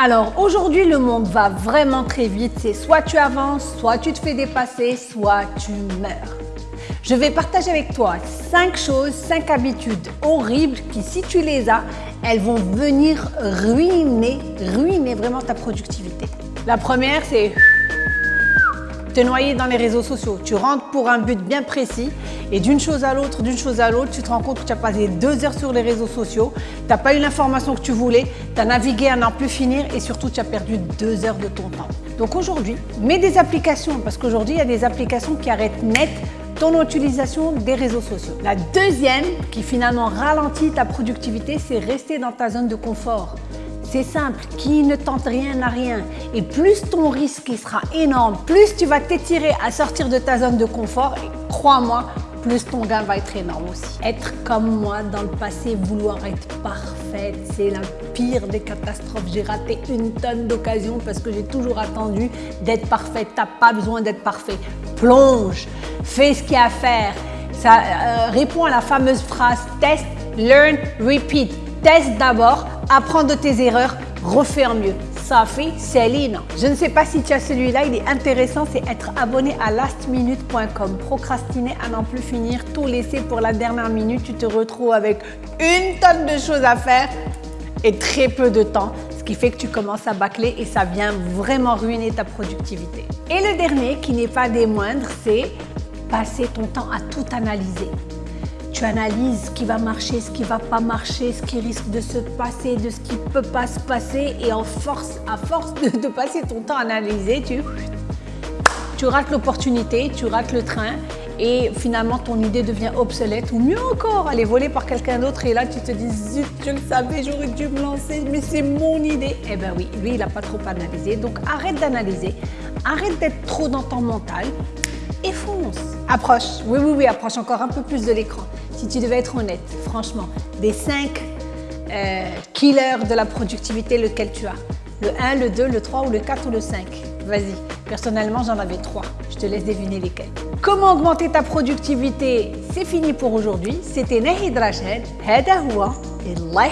Alors aujourd'hui, le monde va vraiment très vite. C'est soit tu avances, soit tu te fais dépasser, soit tu meurs. Je vais partager avec toi 5 choses, 5 habitudes horribles qui, si tu les as, elles vont venir ruiner, ruiner vraiment ta productivité. La première, c'est te noyer dans les réseaux sociaux. Tu rentres pour un but bien précis et d'une chose à l'autre, d'une chose à l'autre, tu te rends compte que tu as passé deux heures sur les réseaux sociaux, tu n'as pas eu l'information que tu voulais, tu as navigué à n'en plus finir et surtout tu as perdu deux heures de ton temps. Donc aujourd'hui, mets des applications parce qu'aujourd'hui, il y a des applications qui arrêtent net ton utilisation des réseaux sociaux. La deuxième qui finalement ralentit ta productivité, c'est rester dans ta zone de confort. C'est simple, qui ne tente rien n'a rien. Et plus ton risque sera énorme, plus tu vas t'étirer à sortir de ta zone de confort, et crois-moi, plus ton gain va être énorme aussi. Être comme moi dans le passé, vouloir être parfaite, c'est la pire des catastrophes. J'ai raté une tonne d'occasions parce que j'ai toujours attendu d'être parfaite. T'as pas besoin d'être parfait. Plonge, fais ce qu'il y a à faire. Ça euh, répond à la fameuse phrase test, learn, repeat. Teste d'abord, apprends de tes erreurs, refais en mieux. Safi Céline. Je ne sais pas si tu as celui-là, il est intéressant, c'est être abonné à lastminute.com. Procrastiner à n'en plus finir, tout laisser pour la dernière minute, tu te retrouves avec une tonne de choses à faire et très peu de temps, ce qui fait que tu commences à bâcler et ça vient vraiment ruiner ta productivité. Et le dernier, qui n'est pas des moindres, c'est passer ton temps à tout analyser. Tu analyses ce qui va marcher, ce qui va pas marcher, ce qui risque de se passer, de ce qui peut pas se passer et en force, à force de, passer ton temps à analyser, tu, tu rates l'opportunité, tu rates le train et finalement ton idée devient obsolète ou mieux encore, elle est volée par quelqu'un d'autre et là tu te dis zut, je le savais, j'aurais dû me lancer, mais c'est mon idée. Eh ben oui, lui il n'a pas trop analysé, donc arrête d'analyser, arrête d'être trop dans ton mental et fonce. Approche, oui oui oui, approche encore un peu plus de l'écran si tu devais être honnête, franchement, des 5 euh, killers de la productivité, lequel tu as Le 1, le 2, le 3 ou le 4 ou le 5 Vas-y, personnellement j'en avais 3, je te laisse deviner lesquels. Comment augmenter ta productivité C'est fini pour aujourd'hui, c'était Nahid Rachid, هذا هو الله